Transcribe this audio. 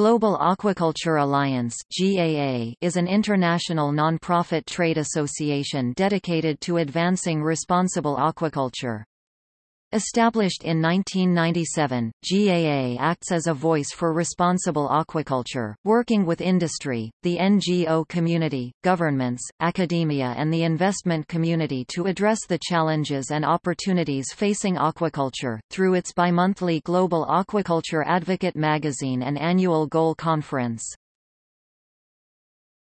Global Aquaculture Alliance is an international non-profit trade association dedicated to advancing responsible aquaculture. Established in 1997, GAA acts as a voice for responsible aquaculture, working with industry, the NGO community, governments, academia and the investment community to address the challenges and opportunities facing aquaculture, through its bimonthly Global Aquaculture Advocate magazine and annual Goal Conference.